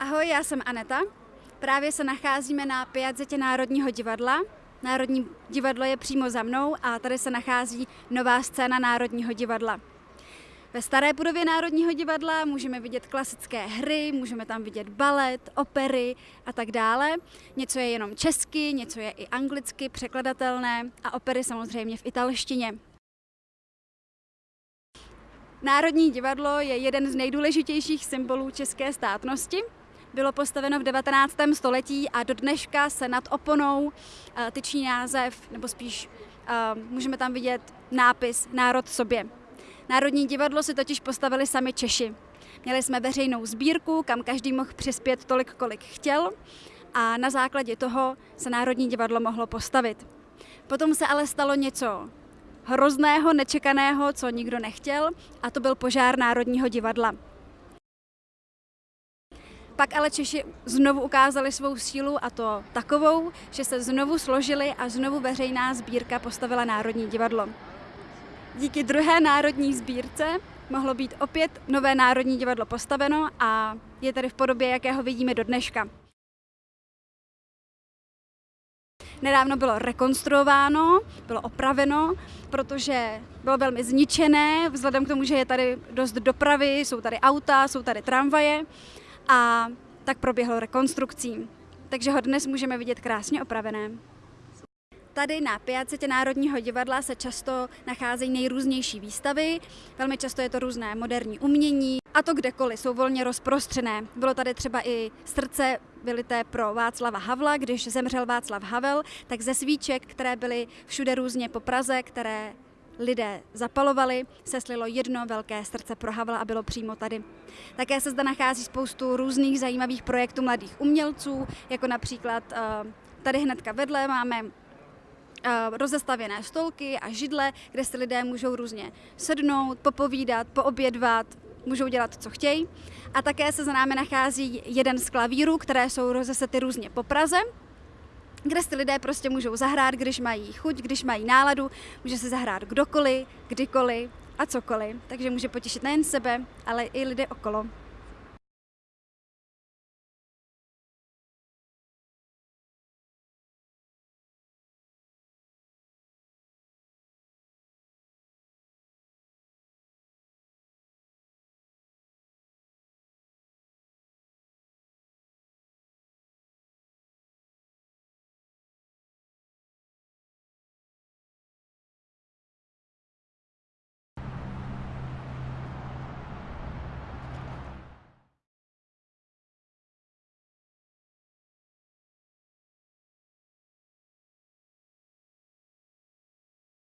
Ahoj, já jsem Aneta. Právě se nacházíme na Piazzetě Národního divadla. Národní divadlo je přímo za mnou a tady se nachází nová scéna Národního divadla. Ve staré budově Národního divadla můžeme vidět klasické hry, můžeme tam vidět balet, opery a tak dále. Něco je jenom česky, něco je i anglicky překladatelné a opery samozřejmě v italštině. Národní divadlo je jeden z nejdůležitějších symbolů české státnosti. Bylo postaveno v 19. století a do dneška se nad oponou eh, tyčí název, nebo spíš eh, můžeme tam vidět nápis Národ sobě. Národní divadlo si totiž postavili sami Češi. Měli jsme veřejnou sbírku, kam každý mohl přispět tolik, kolik chtěl a na základě toho se Národní divadlo mohlo postavit. Potom se ale stalo něco hrozného, nečekaného, co nikdo nechtěl, a to byl požár Národního divadla. Pak ale Češi znovu ukázali svou sílu a to takovou, že se znovu složili a znovu veřejná sbírka postavila Národní divadlo. Díky druhé národní sbírce mohlo být opět nové Národní divadlo postaveno a je tady v podobě, jakého vidíme do dneška. Nedávno bylo rekonstruováno, bylo opraveno, protože bylo velmi zničené, vzhledem k tomu, že je tady dost dopravy, jsou tady auta, jsou tady tramvaje a tak proběhlo rekonstrukcí. Takže ho dnes můžeme vidět krásně opravené. Tady na Piacetě Národního divadla se často nacházejí nejrůznější výstavy, velmi často je to různé moderní umění a to kdekoliv, jsou volně rozprostřené. Bylo tady třeba i srdce vylité pro Václava Havla, když zemřel Václav Havel, tak ze svíček, které byly všude různě po Praze, které lidé zapalovali, se slilo jedno velké srdce pro Havla a bylo přímo tady. Také se zde nachází spoustu různých zajímavých projektů mladých umělců, jako například eh, tady hnedka vedle máme Eh, rozestavěné stolky a židle, kde si lidé můžou různě sednout, popovídat, poobědvat, můžou dělat, co chtějí. A také se za námi nachází jeden z klavírů, které jsou rozesety různě po Praze, kde si lidé prostě můžou zahrát, když mají chuť, když mají náladu, může se zahrát kdokoliv, kdykoliv a cokoliv. Takže může potěšit nejen sebe, ale i lidé okolo.